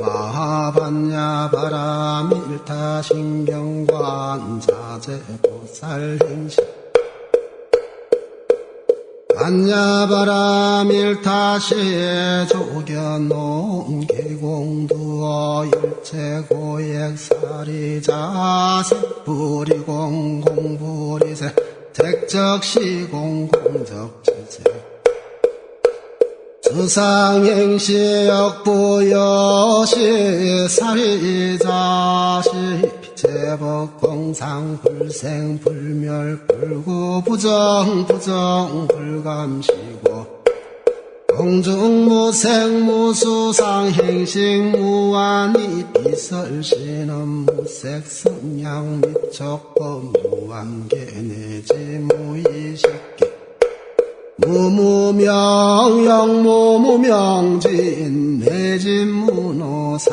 마하반야 바라밀타 신경관 자제 보살 행식 반야 바라밀타 시에 조견놓은 계공두어 일체 고액사리 자식 부리공 공부리세. 택적시공 공적지세 수상행시 역부여시 사리자시 제법 공상 불생 불멸 불구 부정 부정 불감시고 공중무생 무수상 행식 무한이 비설신은 무색 성냥 미척법 무한계 내지 무의식계 무무명 영무무명진 내진무노사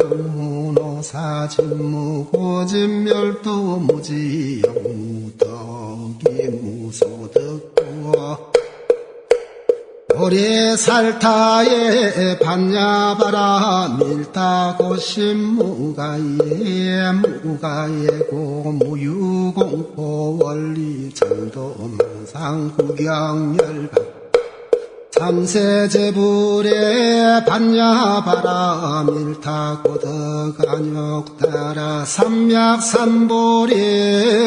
영무노사 진무고진멸도 무지 영무덕 오리살타에 반야바라. 밀타고심 무가예 무가예고 무유공포 원리 정도 망상 구경 열반 삼세제불에 반야바라 밀타고덕안욕따라 삼약삼보리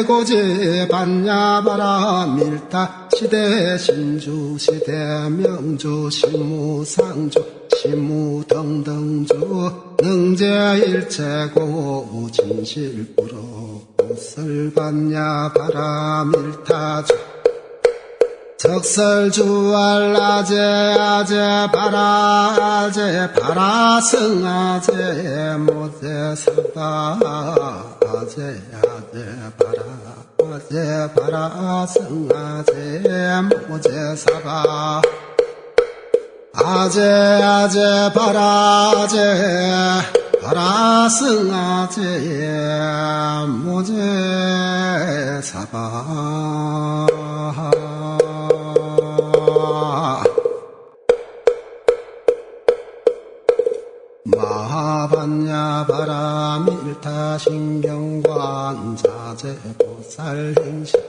고제 반야바라 밀타 시대 신주 시대 명주 신무상주 신무등등주 능제일체고 진실부로 설반야바라 밀타주 적설 주알라제 아제 바라 아제 바라 승 아제 모제 사바 아제 아제 바라 아제 바라 승 아제 모제 사바. 아제 아제 바라 아제 바라승 아제 모제 사바 마하반야 바라밀타 신경관 자제 보살 행식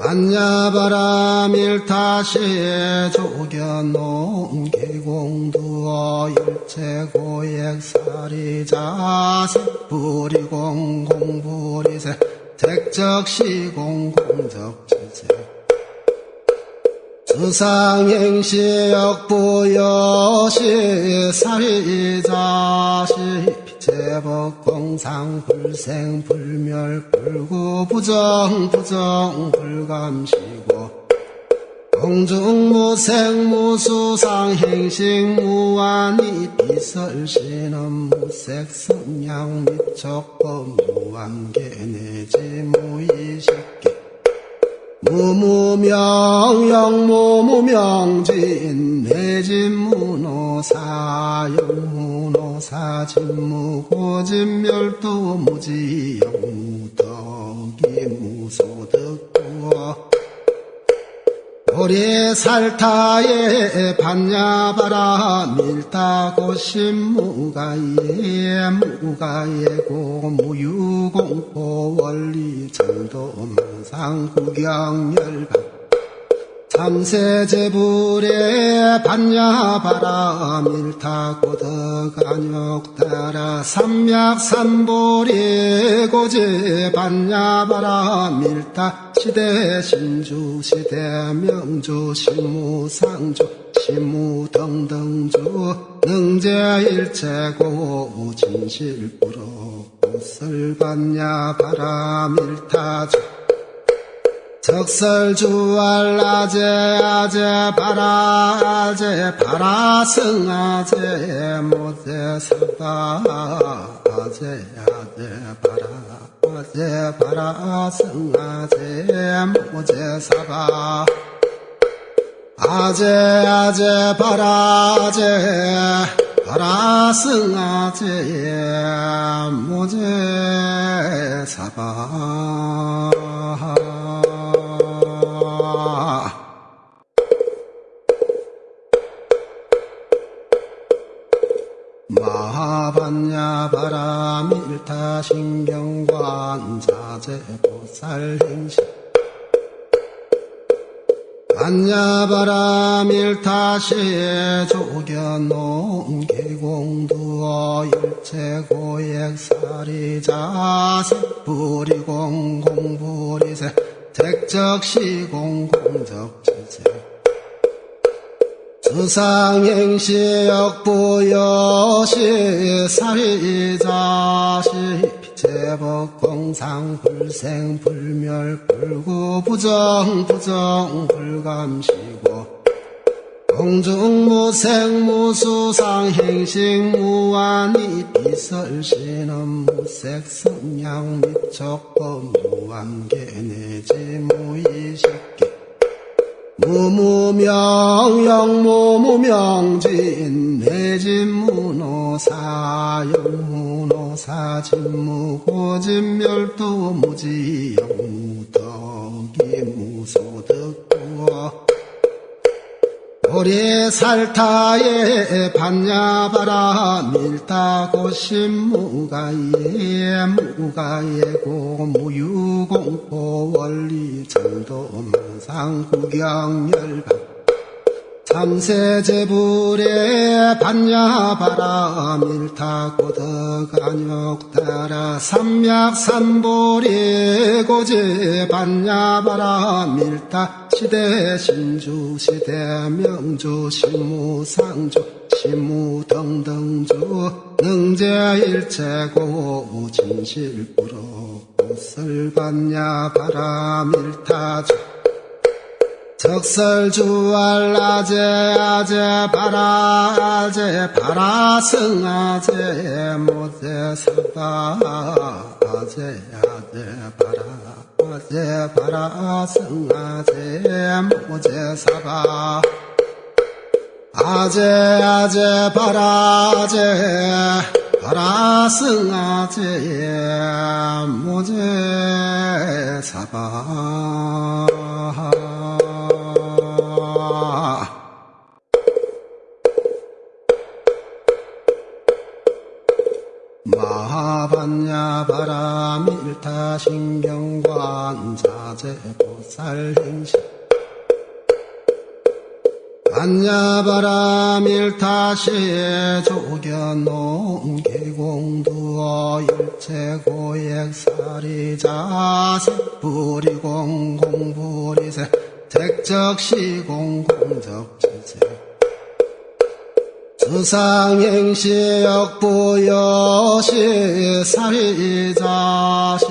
반야바라밀타시에 조견놓은 계공두어 일체 고액사리 자식 부리공 공부리세. 택적시공 공적지세. 수 상행시 역부여시 사리자시 제법 공상 불생 불멸 불구 부정 부정 불감시고 공중무생 무수상 행식 무한이 비설신은 무색 성냥 미척법 무한계 내지 무의식계 무무명 영 무무명진 내진무노사 영무노사 진무고진멸도 무지 영 무덕이 무소득구어 오리살타에 반야바라 밀타고심 무가예 무가예고 무유공포 원리 정도 망상구경열반 삼세제불에 반야바라 밀타고덕안욕따라 삼약삼보리 고제 반야바라 밀타 시대 신주 시대 명주 신무상주 신무등등주 능제일체고 진실부로 설반야바라 밀타주 적설주알라제 아제 바라 아제 바라승 아제 모제 사바 아제 아제 바라 아제 바라승 아제 모제 사바. 아제 아제 바라 아제 바라승 아제 모제 사바 반야바람 일타 신경관 자재 보살 행신 반야바람 일타시에 조견놓은 계공두어 일체 고액사리 자 색불이공 공불이세. 택적시공 공적지세 수상행시 역부여시 사리자시 피체법 공상 불생 불멸 불구 부정 부정 불감시고 공중무생 무수상행식 무한이 비설신은 무색 성냥 미척법 무한계 내지 무의식계 무무명 영무무명진 내진무노사 영무노사 진무고진멸도 무지 영무덕이 무소득구어. 오리 살타에 반야바라 밀다고심무가예 무가예고 무유공포 원리 정도망상 구경 열반 참세제불에 반야바라 밀타고덕안욕 따라 삼약삼보리 고제 반야바라 밀타 시대 신주 시대 명주 신무상주 신무등등주 능제일체고 진실부로 옷을 반야바라 밀타주 적설 주알라제 아제 바라 아제 바라 승 아제 모제 사바 아제 아제 바라 아제 바라 승 아제 모제 사바 아제 아제 바라 아제 바라 승 아제 모제 사바 마하반야 바람일타 신경관 자재보살 행신 반야바람일타시에 조견놓은 계공두어 일체고액사리 자색불이공 공불이세. 택적시공 공적지세 수상행시 역부여시 사리자시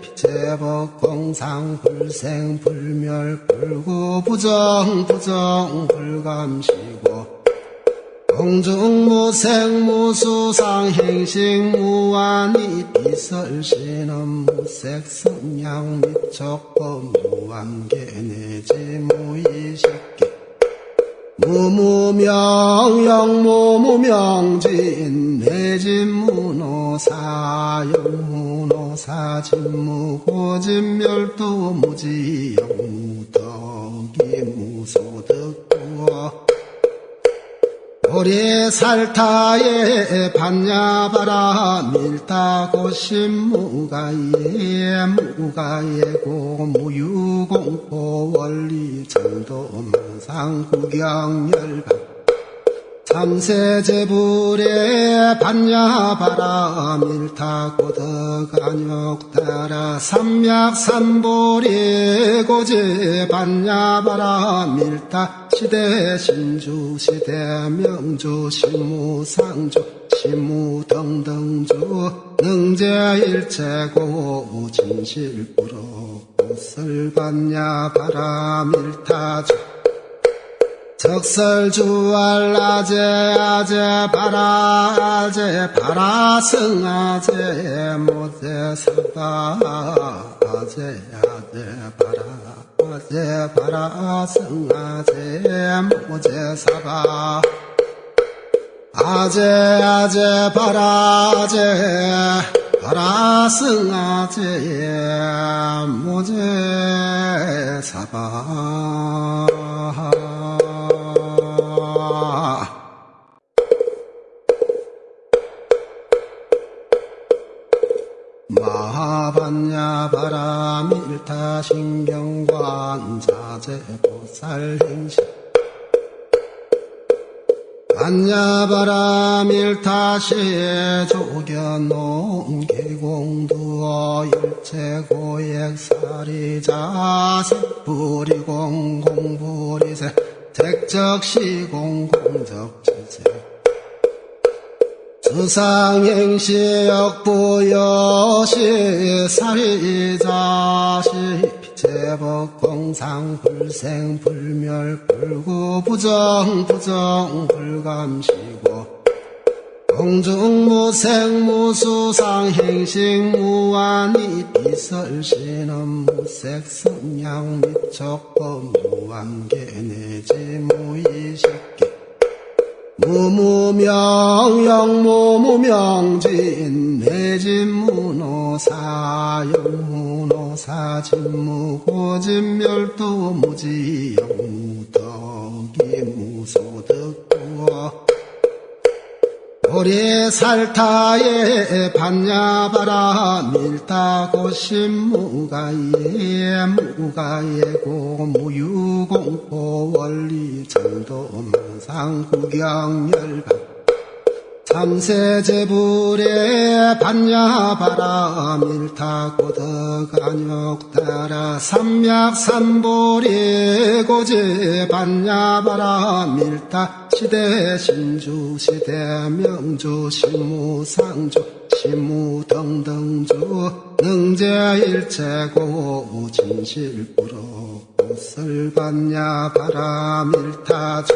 피체법 공상 불생 불멸 불구 부정 부정 불감시고 공중 무생 무수상 행식 무한이 비설신은 무색 성냥 미척법 무한계 내지 무의식계 무무명 영무무명진 내진무노사 영무노사 진무고진멸도 무지 영무덕이 무소득구어 오리살타에 반야바라 밀다고심 무가예 무가예고 무유공포 원리 정도망상 구경열반 삼세제불에 반야바라 밀타고덕안욕 따라 삼약삼보리 고제 반야바라 밀타 시대 신주 시대 명주 신무상주 신무등등주. 능제일체고 진실부로 옷을 반야바라 밀타주. 적설주알라제 아제 바라 아제 바라 승 아제 모제 사바 아제 아제 바라. 아 제 바라 승아제 모제 사바. 아제 아제 바라 아제 바라 승아제 모제 사바 마반야 바라밀타 신경관 자재 보살 행실. 반야바라 밀타시에 조견놓은 계공두어 일체 고액사리 자색 부리공 공부리세. 택적시공 공적지세 수상행시 역부여시 사리자시 제법 공상 불생 불멸 불구 부정 부정 불감시고 공중 무생 무수상 행식 무한이 비설신은 무색 성량 미척법 무한계 내지 무의식계 무무명 영무무명진 내진무노사 영무노사 진무고진멸도 무지영무덕 살타에 반야바라 밀다고 심무가예 무가예고 무유공포 원리 정도 망상 구경열방 삼세 제불에 반야바라 밀타고덕간역 따라 삼약삼보리 고제 반야바라 밀타 시대 신주 시대 명주 신무상주 신무 등등주 능제일체고 진실부로 옷을 반야바라 밀타주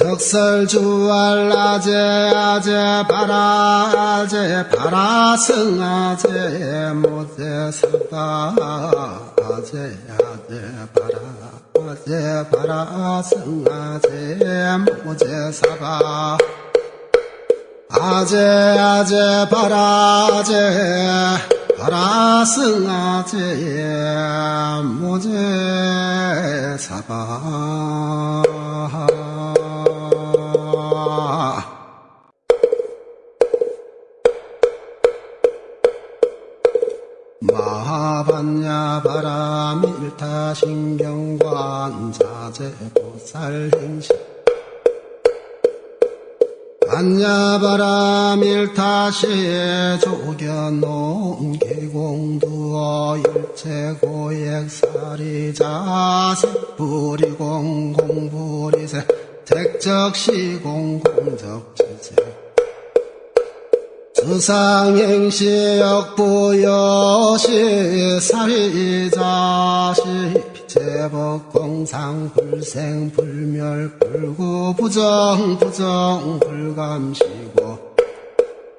적설주알라제 아제 바라 아제 바라 승 아제 모제 사바 아제 아제 바라 아제 바라 승 아제 모제 사바. 아제 아제 바라 아제 바라 승 아제 모제 사바 바라밀타 신경관 자재 보살 행실. 반야바라 밀타시에 조견놓은 계공두어 일체 고액사리 자색 부리공 공부리세. 택적시공 공적지세 수상행시 역부여시 사리자시 제법 공상 불생 불멸 불구 부정 부정 불감시고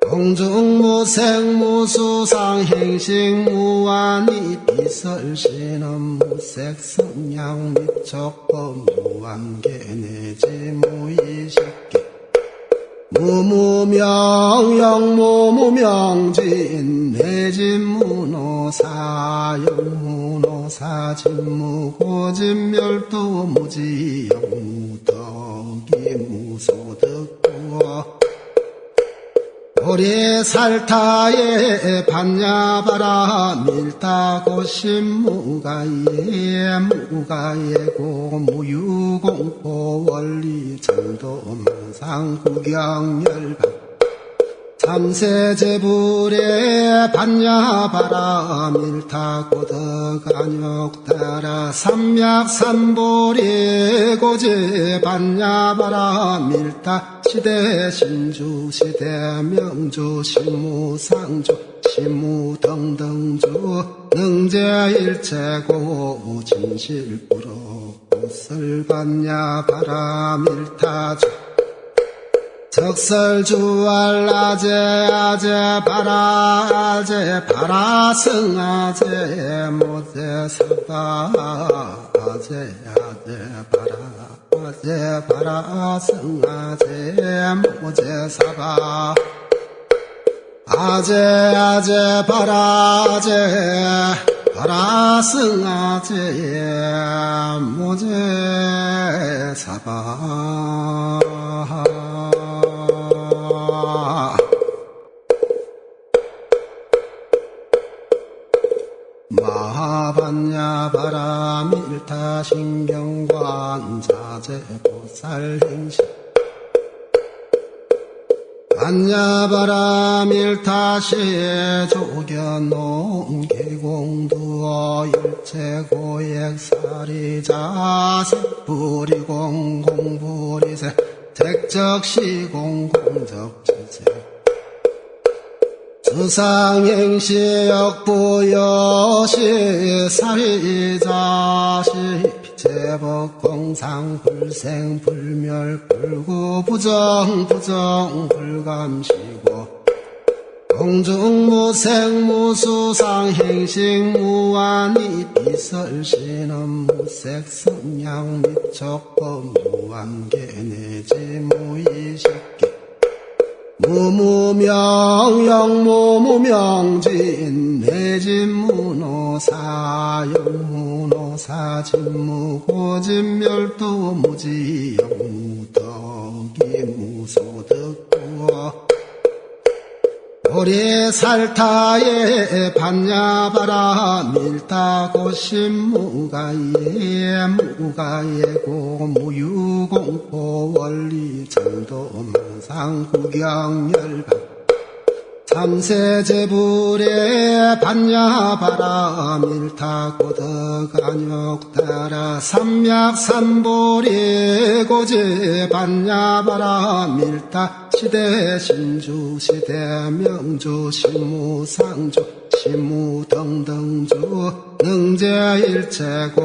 공중무생 무수상 행식 무한이 비설신은 무색 성량 미척법 무한계 내지 무의식계 무무명 영 무무명진 내진무노사 영무노사 진무고진멸도 무지영 무덕이 무소득구 어 고리 살타에 반야바라. 밀다고심무가예 무가예고 무유공포 원리 정도 망상 구경열방 삼세제불에 반야바라 밀타고덕간역 따라 삼약삼보리 고제 반야바라 밀타 시대 신주 시대 명주 신무상주 신무 등등주 능제일체고 진실부로 옷을 반야바라 밀타주 적설주알라제 아제 바라 아제 바라 승아제 모제 사바 아제 아제 바라 아제 바라 승아제 모제 사바 아제 아제 바라 아제 바라 승아제 모제 사바 바라 밀타 신경관 자제 보살 행실. 안야바라 밀타시에 조견놓은 계공두어 일체 고액사리 자색 뿌리공 공부리세. 택적시공 공적지세 수 상행시 역부여시 사리자시 제법 공상 불생 불멸 불구 부정 부정 불감시고 공중 무생 무수상 행식 무한이 비설신은 무색 성향 미척법 무한계 내지 무의식계 무무명 영무무명진 내진무노사 영무노사 진무고진멸도 무지 영무덕이 무소득구어 오리살타에 반야바라 밀다고심무가예 무가예고 무유공포 원리 정도 망상 구경 열반 삼세제불에 반야바라 밀타고덕안욕 따라 삼약삼보리 고제 반야바라 밀타 시대 신주 시대 명주 신무상주 신무등등주 능제일체고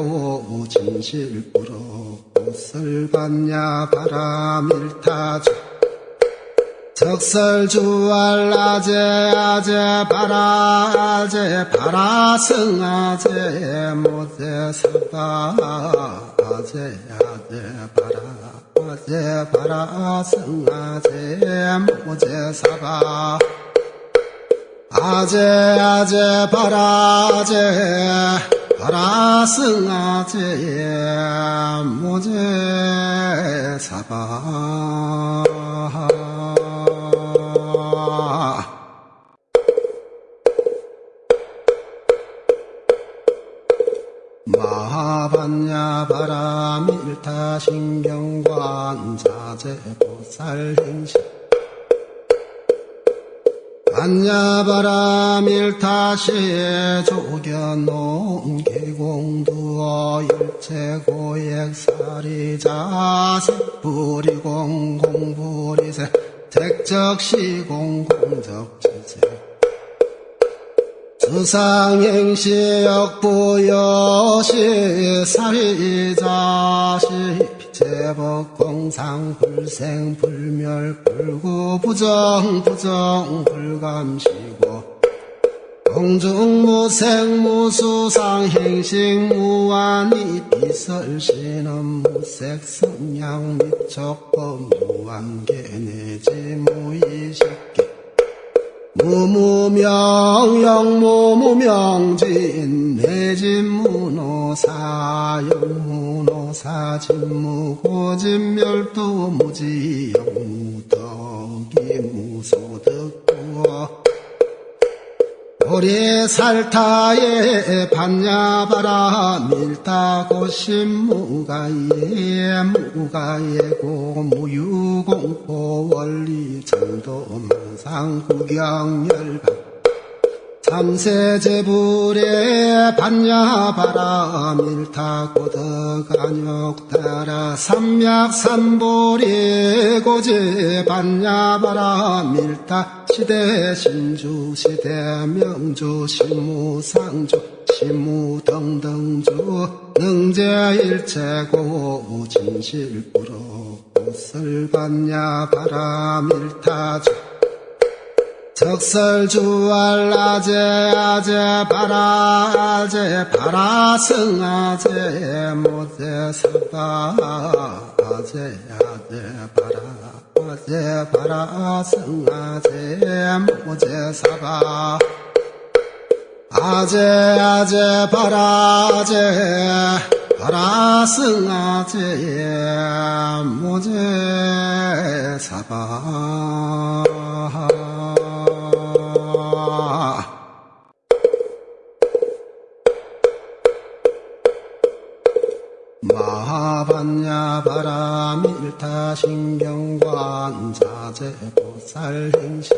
진실부로 옷을 반야바라 밀타주 적설 주알라제 아제 바라제 바라승 아제 모제 사바 아제 아제 바라 아제 바라승 아제 모제 사바 아제 아제 바라제 바라승 아제 모제 사바 마하반야 바라밀타 신경관 자제 보살 행실. 반야바라 밀타시에 조견놓은 계공두어 일체 고액사리 자색 뿌리공 공부리세. 택적시공 공적지세 수상행시 역부여시 사리자시 제법 공상 불생 불멸 불구 부정 부정 불감시고 공중 무생 무수상 행식 무한이 비설신은 무색 성향 미척법 무한계 내지 무의식계 무무명 영무무명진 내진무노사 영무노사 진무고진멸도 무지 영무덕이 무소득구어 오리살타에 반야바라 밀다고심무가예 무가예고 무유공포 원리 정도 망상구경열반 삼세제불에 반야바라 밀타고덕 안욕 따라 삼약 삼보리 고제 반야바라 밀타 시대 신주 시대 명주 신무 상주 신무 등등주 능제 일체고 진실부로 옷을 반야바라 밀타주 적설 주알라제 아제 바라제 바라승 아제 모제 사바 아제 아제 바라 아제 바라승 아제 모제 사바 아제 아제 바라제 바라승 아제 모제 사바 마하반야 바라밀타 신경관 자제 보살 행실.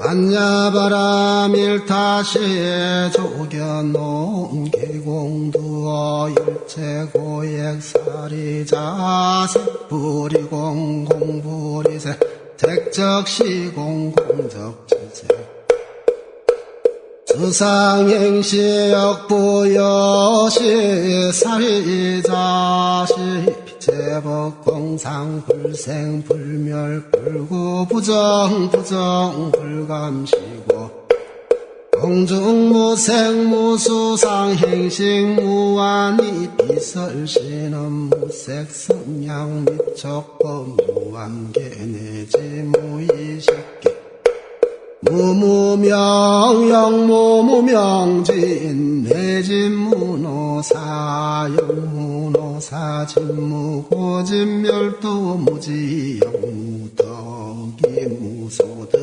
반야바라 밀타시에 조견놓은 계공두어 일체 고액사리 자세 부리공 공부리세. 택적시공 공적지 세 수상행시 역부여시 사리자시 제법 공상 불생 불멸 불구 부정 부정 불감시고 공중 무생 무수상 행식 무한이 비설신은 무색 성량 미척법 무한계 내지 무의식계 무무명 영무무명진 내진무노사 영무노사 진무고진멸도 무지영무덕이 무소득구어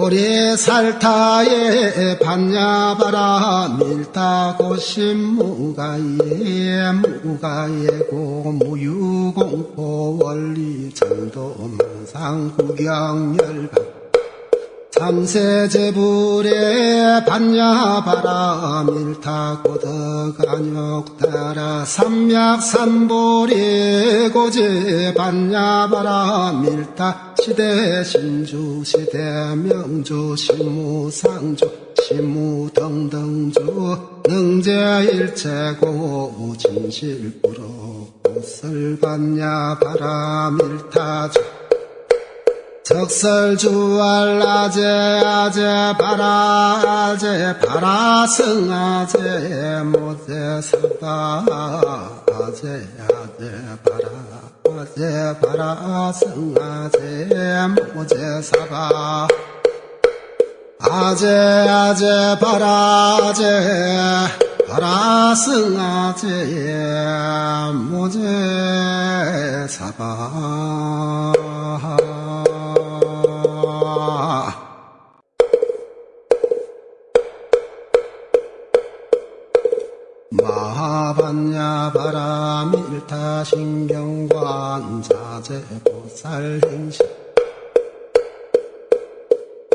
고리 살타에 반야바라 밀다 고심 무가예 무가예고 무유공포 원리 정도 망상 구경열방 삼세 제불에 반야바라 밀타 고덕안욕 따라 삼약삼보리 고제 반야바라 밀타 시대 신주 시대 명주 신무상주 신무등등주 능제일체고 진실부로 옷을 반야바라 밀타주 적설주알라제 아제 바라 아제 바라 승 아제 모제 사바 아제 아제 바라 아제 바라 승 아제 모제 사바. 아제 아제 바라 아제 바라 승아제 모제 사바 타 신경관 자제 보살 행실.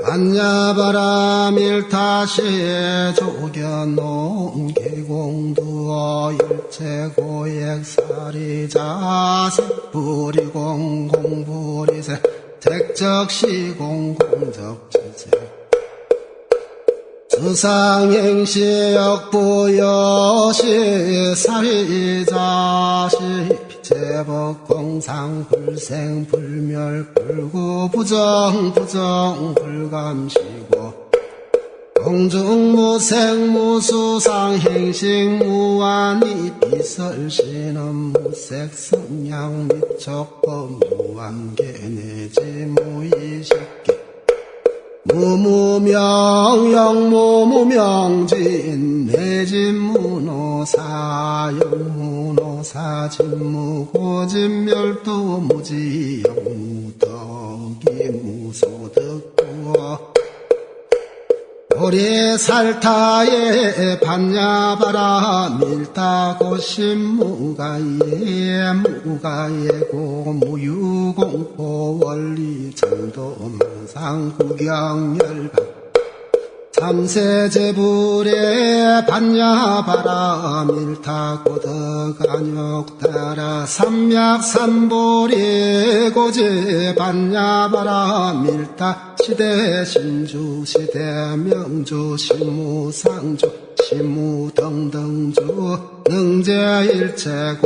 반야바라 밀타시에 조견놓은 계공두어 일체 고액사리 자세 부리공 공부리세. 택적시공 공적지세 수상행시 역부여시 사리자시 제법 공상 불생 불멸 불구 부정 부정 불감시고 공중무생 무수상 행식 무한이 비설신은 무색 성량 미척법 무한계 내지 무의식계 무무명 영무무명진 내진무노사 영무노사 진무고진멸도 무지영 고리 살타에 반야바라 밀다 고심무가예 무가예고 무유공포 원리 정도 망상 구경열방 삼세제불에 반야바라 밀타 고덕안욕 따라 삼약삼보리 고제 반야바라 밀타 시대 신주 시대 명주 신무상주 신무 등등주 능제일체고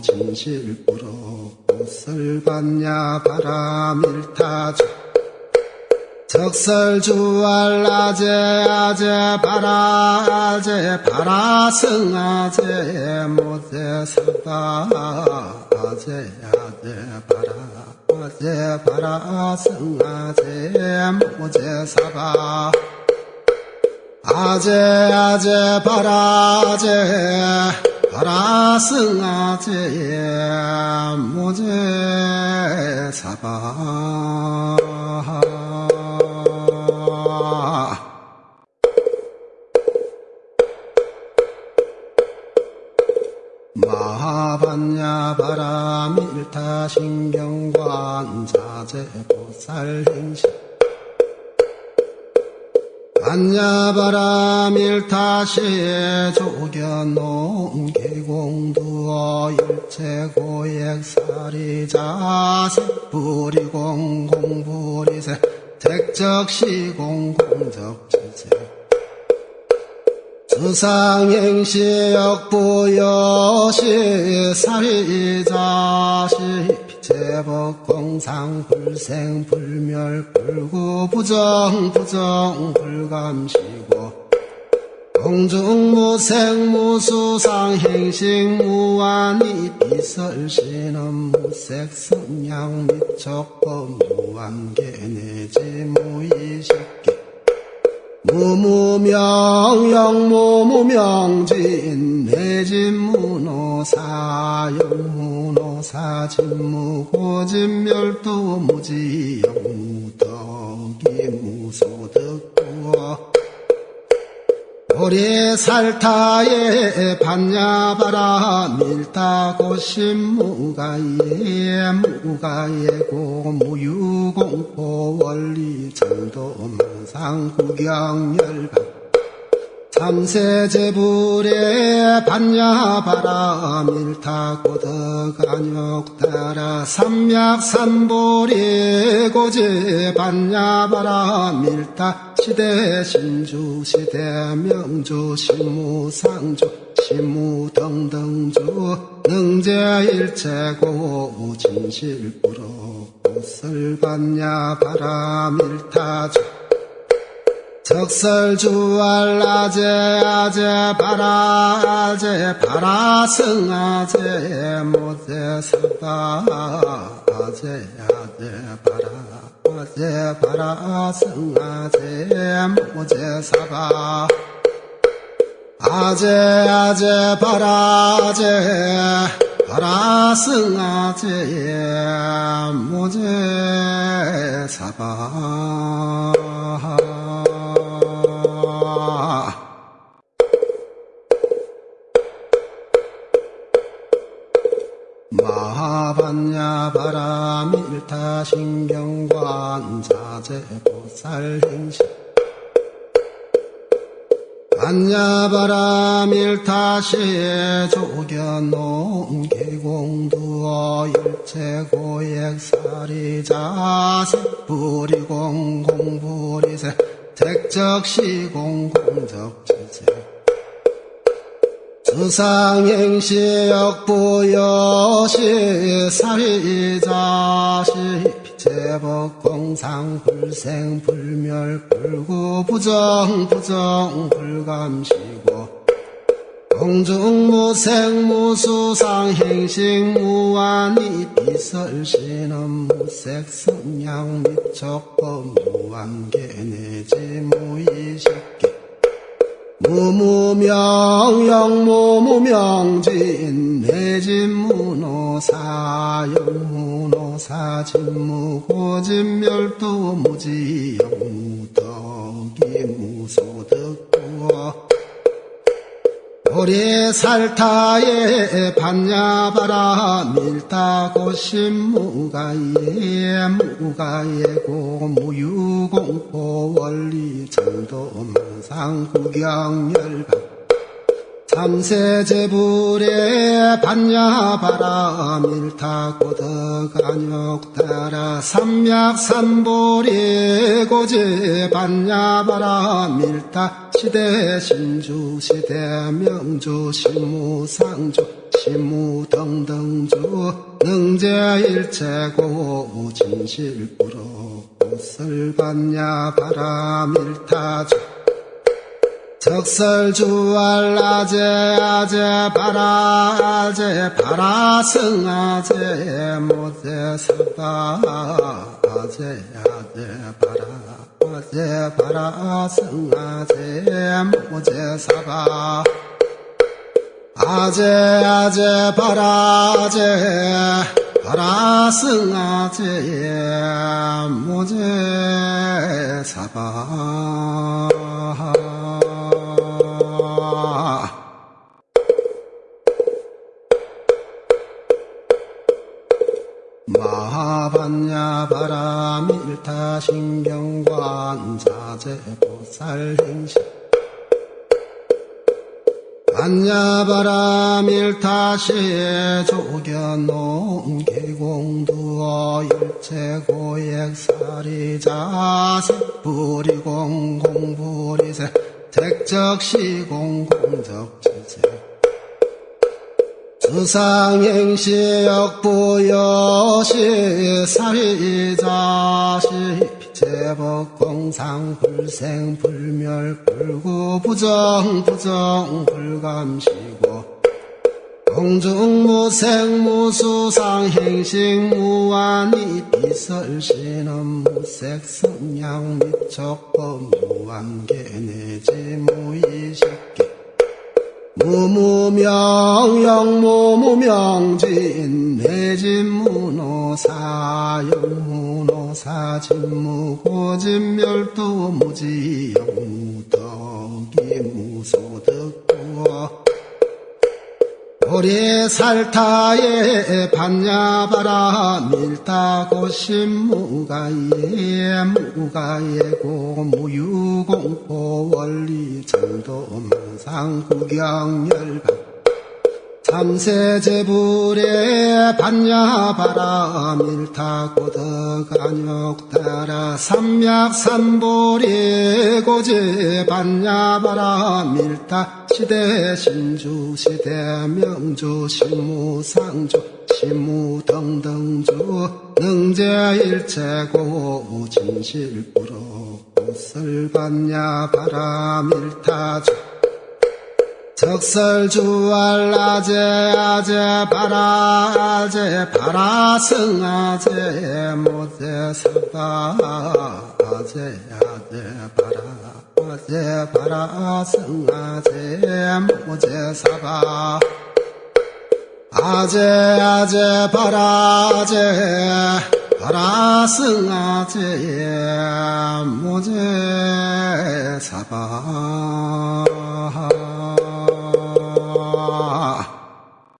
진실부로 옷을 반야바라 밀타주 적설주알라제 아제 바라 아제 바라 승 아제 모제 사바 아제 아제 바라 아제 바라 승 아제 모제 사바 아제 아제 바라 아제 바라 승아제 모제 사바 마하반야 바라밀타 신경관 자제 보살 행식 반야바라밀타시에 조견놓은 계공두어 일체 고액사리 자색 부리공 공부리세. 택적시공 공적지 세 수상행시 역부여시 사리자시 제법 공상 불생 불멸 불구 부정 부정 불감시고 공중무생 무수상 행식 무한이 비설신은 무색 성냥 미척법 무한계 내지 무의식계 무무명 영무무명진 내진무노사 영무노사 진무고진멸도 무지 영무덕이 무소득구어 오리살타에 반야바라. 밀타고심 무가예 무가예고 무유공포 원리 정도 망상 구경 열반 삼세제불에 반야바라 밀타고덕안욕따라 삼약삼보리 고제 반야바라 밀타 시대 신주 시대 명주 신무상주 신무등등주 능제일체고 진실부로 설반야바라 밀타주 적설 주알라제 아제 바라 아제 바라승 아제 모제 사바 아제 아제 바라 아제 바라승 아제 모제 사바. 아제 아제 바라 아제 바라승 아제 모제 사바 마하반야 바라밀타 신경관 자제 보살 행식 반야바라밀타시에 조견놓은 계공두어 일체 고액사리 자색 부리공 공부리세. 택적시공 수 상행시 역부여시 사리자시 제법 공상 불생 불멸 불구 부정 부정 불감시고 공중무생 무수상 행식 무한이 비설신은 무색 성냥 미척법 무한계 내지 무의식계 무무명 영무무명진 내진무노사 영무노사 진무고진멸도 무지 영무덕이 무소득구어. 오리살타에 반야바라 밀타고심무가예 무가예고 무유공포 원리 정도 망상 구경열반 삼세제불에 반야바라 밀타고덕안욕따라 삼약삼보리 고제 반야바라 밀타 시대 신주 시대 명주 신무상주 신무등등주 능제일체고 진실부로 설반야바라 밀타주 적설주알라제 아제 바라 아제 바라승 아제 모제 사바 아제 아제 바라 아제 바라승 아제 모제 사바. 아제 아제 바라 아제 바라승 아제 모제 사바 반야바람 일타 신경관 자재보살 행시 반야바람 일타시에 조견놓은 계공두어 일체 고액사리 자 색불이공 공불이세. 택적시공 공적지세 수상행시 역부여시 사리자시 제법 공상 불생 불멸 불구 부정 부정 불감시고 공중무생 무수상 행식 무한히 비설신은 무색 성향 미척법 무한계 내지 무의식계 무무명 영무무명진 내진무노사 영무노사 진무고진멸도 무지 영무덕이 무소득구어 오리살타에 반야바라 밀다고심무가예 무가예고 무유공포 원리 정도 망상구경열반 참세제불에 반야바라 밀타고덕안욕 따라 삼약 삼보리 고제 반야바라 밀타 시대 신주 시대 명주 신무 상주 신무 등등주 능제 일체고 진실부로 꽃을 반야바라 밀타주 적설 주알라제 아제 바라 아제 바라 승 아제 모제 사바 아제 아제 바라 아제 바라 승 아제 모제 사바 아재 아재 바라제 바라승아제 모재 사바.